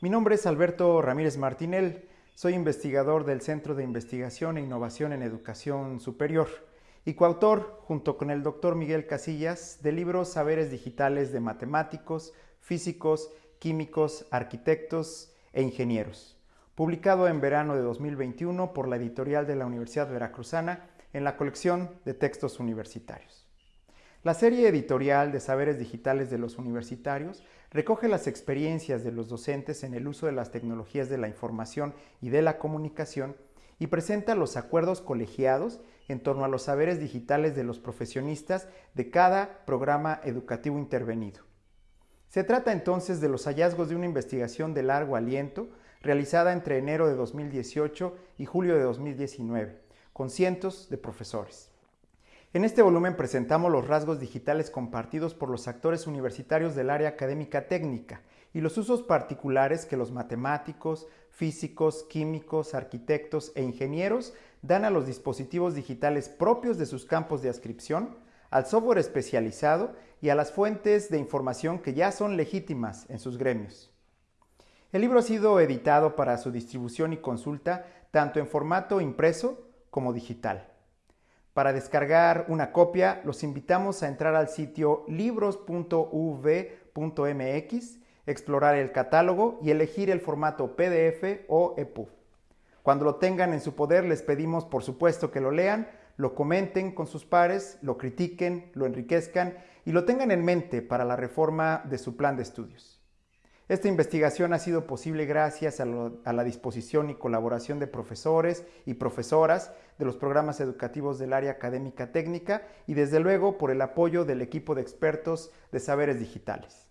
Mi nombre es Alberto Ramírez Martinel, soy investigador del Centro de Investigación e Innovación en Educación Superior y coautor, junto con el doctor Miguel Casillas, del libro Saberes Digitales de Matemáticos, Físicos, Químicos, Arquitectos e Ingenieros, publicado en verano de 2021 por la editorial de la Universidad Veracruzana en la colección de textos universitarios. La serie editorial de Saberes Digitales de los Universitarios recoge las experiencias de los docentes en el uso de las tecnologías de la información y de la comunicación y presenta los acuerdos colegiados en torno a los saberes digitales de los profesionistas de cada programa educativo intervenido. Se trata entonces de los hallazgos de una investigación de largo aliento realizada entre enero de 2018 y julio de 2019, con cientos de profesores. En este volumen presentamos los rasgos digitales compartidos por los actores universitarios del área académica técnica y los usos particulares que los matemáticos, físicos, químicos, arquitectos e ingenieros dan a los dispositivos digitales propios de sus campos de ascripción, al software especializado y a las fuentes de información que ya son legítimas en sus gremios. El libro ha sido editado para su distribución y consulta tanto en formato impreso como digital. Para descargar una copia, los invitamos a entrar al sitio libros.uv.mx, explorar el catálogo y elegir el formato PDF o EPUB. Cuando lo tengan en su poder, les pedimos por supuesto que lo lean, lo comenten con sus pares, lo critiquen, lo enriquezcan y lo tengan en mente para la reforma de su plan de estudios. Esta investigación ha sido posible gracias a, la disposición y colaboración de profesores y profesoras de los programas educativos del área académica técnica y desde luego por el apoyo del equipo de expertos de saberes digitales.